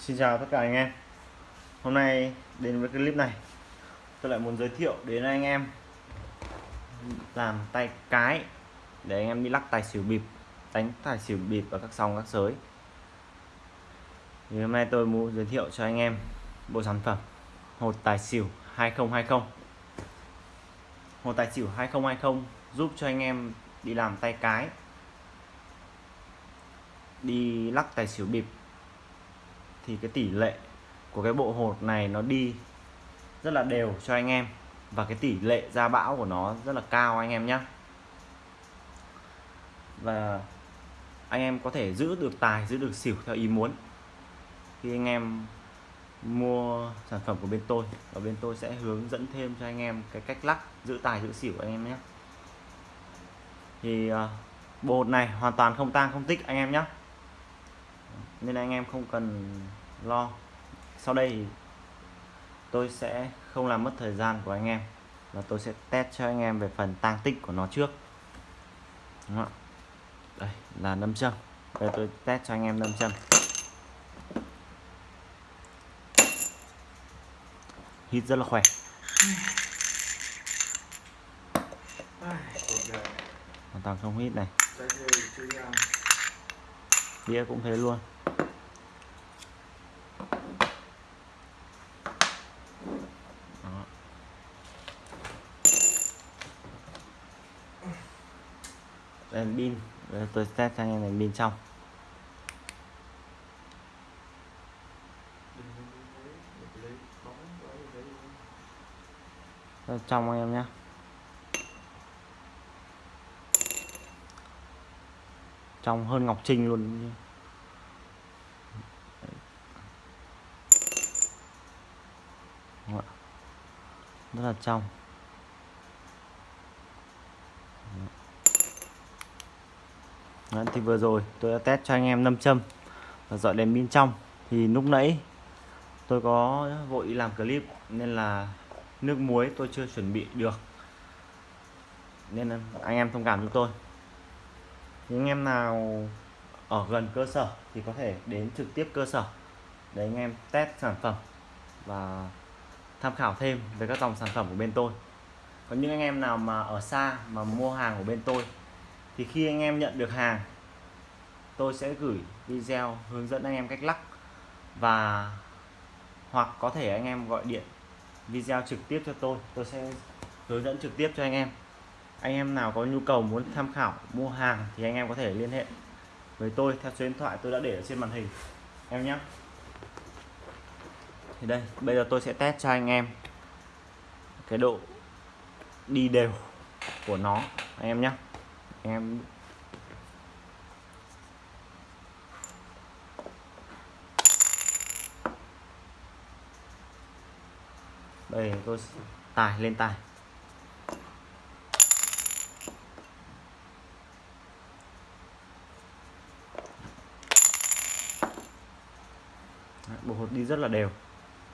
Xin chào tất cả anh em. Hôm nay đến với clip này, Tôi lại muốn giới thiệu đến anh em Làm tay cái Để anh em đi lắc tài xỉu bịp, Đánh tài xỉu bịp và các sòng các sới thì Hôm nay tôi muốn giới thiệu cho anh em Bộ sản phẩm Hột tài xỉu 2020 Hột tài xỉu 2020 Giúp cho anh em đi làm tay cái, Đi lắc tài xỉu bịp thì cái tỷ lệ của cái bộ hột này nó đi rất là đều cho anh em. Và cái tỷ lệ ra bão của nó rất là cao anh em nhé và anh em có thể giữ được tài, giữ được xỉu theo ý muốn. Khi anh em mua sản phẩm của bên tôi, và bên tôi sẽ hướng dẫn thêm cho anh em cái cách lắc, giữ tài, giữ xỉu anh em nhé thì bột bộ hột này hoàn toàn không tang, không tích anh em nhé nên anh em không cần lo. Sau đây thì tôi sẽ không làm mất thời gian của anh em và tôi sẽ test cho anh em về phần tăng tích của nó trước. Đúng không? đây là nâm châm. Đây tôi test cho anh em nâm châm. Hít rất là khỏe. Hoàn toàn không hít này đĩa cũng thế luôn. Đèn pin tôi test cho anh em đèn pin trong. Trong anh em nhé trong hơn ngọc trinh luôn. Rất là trong. Đấy, thì vừa rồi tôi đã test cho anh em 5 châm và dọi đèn pin trong. Thì lúc nãy tôi có vội làm clip nên là nước muối tôi chưa chuẩn bị được. Nên anh em thông cảm cho tôi những anh em nào ở gần cơ sở thì có thể đến trực tiếp cơ sở. Để anh em test sản phẩm và tham khảo thêm về các dòng sản phẩm của bên tôi. Còn những anh em nào mà ở xa mà mua hàng của bên tôi, thì khi anh em nhận được hàng, tôi sẽ gửi video hướng dẫn anh em cách lắc và hoặc có thể anh em gọi điện video trực tiếp cho tôi. Tôi sẽ hướng dẫn trực tiếp cho anh em anh em nào có nhu cầu muốn tham khảo, mua hàng thì anh em có thể liên hệ với tôi theo số điện thoại tôi đã để ở trên màn hình. Em nhé. Thì đây, bây giờ tôi sẽ test cho anh em cái độ đi đều của nó. Anh em nhé. Em đây, tôi tài lên tài bộ hột đi rất là đều.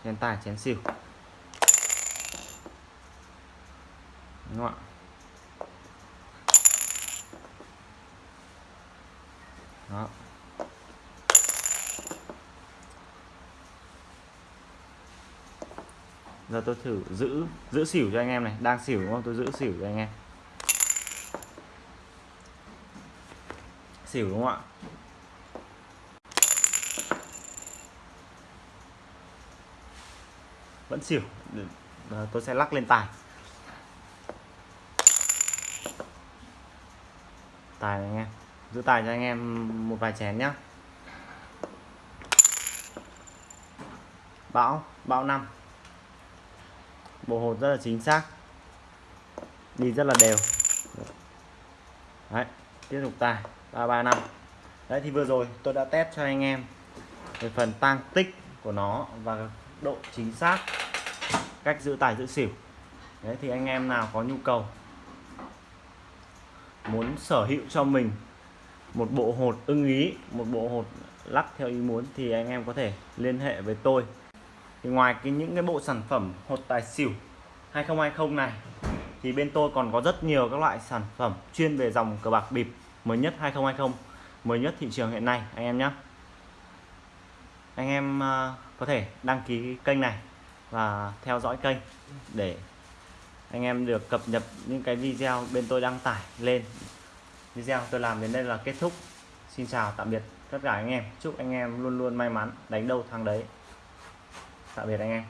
Chén tài, chén xỉu. Đúng không ạ? Đó. Giờ tôi thử giữ giữ xỉu cho anh em này. Đang xỉu đúng không? Tôi giữ xỉu cho anh em. Xỉu đúng không ạ? Vẫn xỉu. Ờ, tôi sẽ lắc lên tài. Tài này anh em. Giữ tài cho anh em một vài chén nhá. Bão bão năm. Bộ hột rất là chính xác. Đi rất là đều. Đấy, tiếp tục tài. Ba ba, năm. Đấy, thì vừa rồi tôi đã test cho anh em về phần tăng tích của nó và độ chính xác, cách giữ tài giữ xỉu. Đấy, thì anh em nào có nhu cầu muốn sở hữu cho mình một bộ hột ưng ý, một bộ hột lắc theo ý muốn thì anh em có thể liên hệ với tôi. Thì ngoài cái những cái bộ sản phẩm hột tài xỉu 2020 này, thì bên tôi còn có rất nhiều các loại sản phẩm chuyên về dòng cờ bạc bịp mới nhất 2020 mới nhất thị trường hiện nay, anh em nhé anh em ờ, có thể đăng ký kênh này và theo dõi kênh để anh em được cập nhật những cái video bên tôi đăng tải lên. Video tôi làm đến đây là kết thúc. Xin chào, tạm biệt tất cả anh em. Chúc anh em luôn luôn may mắn, đánh đâu thắng đấy. Tạm biệt anh em.